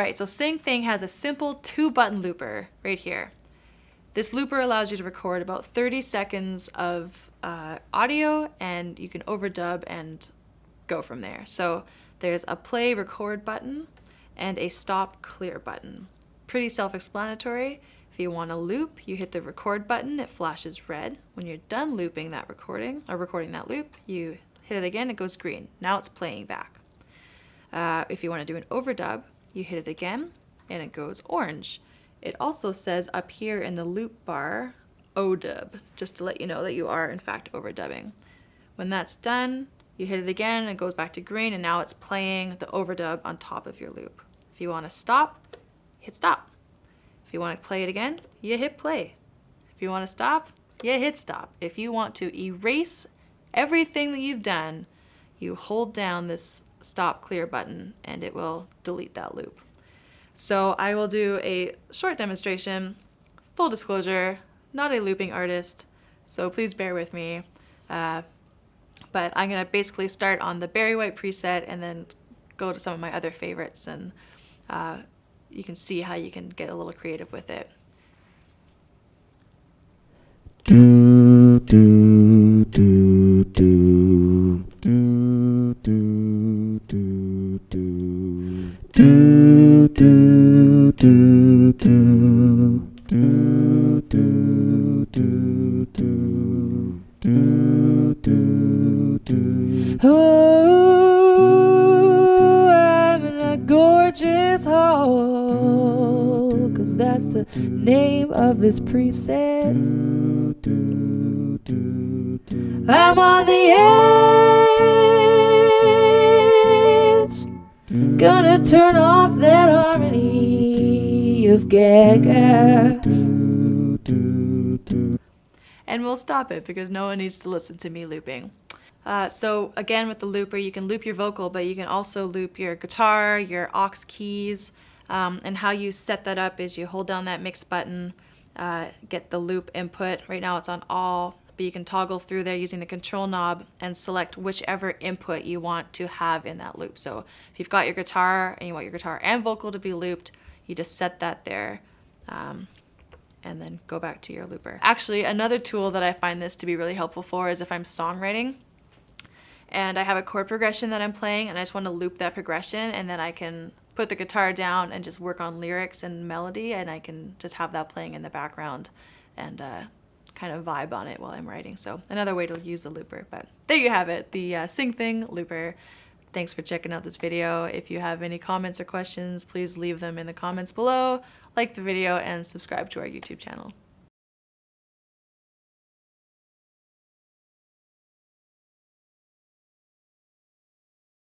right, so Sing Thing has a simple two button looper right here. This looper allows you to record about 30 seconds of uh, audio and you can overdub and go from there. So there's a play record button and a stop clear button. Pretty self-explanatory. If you want to loop, you hit the record button, it flashes red. When you're done looping that recording, or recording that loop, you hit it again, it goes green. Now it's playing back. Uh, if you want to do an overdub, you hit it again, and it goes orange. It also says up here in the loop bar, ODub, just to let you know that you are in fact overdubbing. When that's done, you hit it again, and it goes back to green, and now it's playing the overdub on top of your loop. If you want to stop, hit stop. If you want to play it again, you hit play. If you want to stop, you hit stop. If you want to erase everything that you've done, you hold down this stop clear button and it will delete that loop. So I will do a short demonstration. Full disclosure, not a looping artist, so please bear with me. Uh, but I'm gonna basically start on the Barry White preset and then go to some of my other favorites and uh, you can see how you can get a little creative with it. Do do do do do do do do do do do do do do Oh, I'm in a gorgeous hall Cause that's the name of this preset I'm on the edge Gonna turn off that harmony of Gaga and we'll stop it because no one needs to listen to me looping. Uh, so again with the looper you can loop your vocal but you can also loop your guitar, your aux keys um, and how you set that up is you hold down that mix button, uh, get the loop input. Right now it's on all but you can toggle through there using the control knob and select whichever input you want to have in that loop. So if you've got your guitar and you want your guitar and vocal to be looped, you just set that there. Um, and then go back to your looper. Actually, another tool that I find this to be really helpful for is if I'm songwriting and I have a chord progression that I'm playing and I just want to loop that progression and then I can put the guitar down and just work on lyrics and melody and I can just have that playing in the background and uh, kind of vibe on it while I'm writing. So another way to use the looper, but there you have it, the uh, Sing Thing looper. Thanks for checking out this video. If you have any comments or questions, please leave them in the comments below, like the video, and subscribe to our YouTube channel.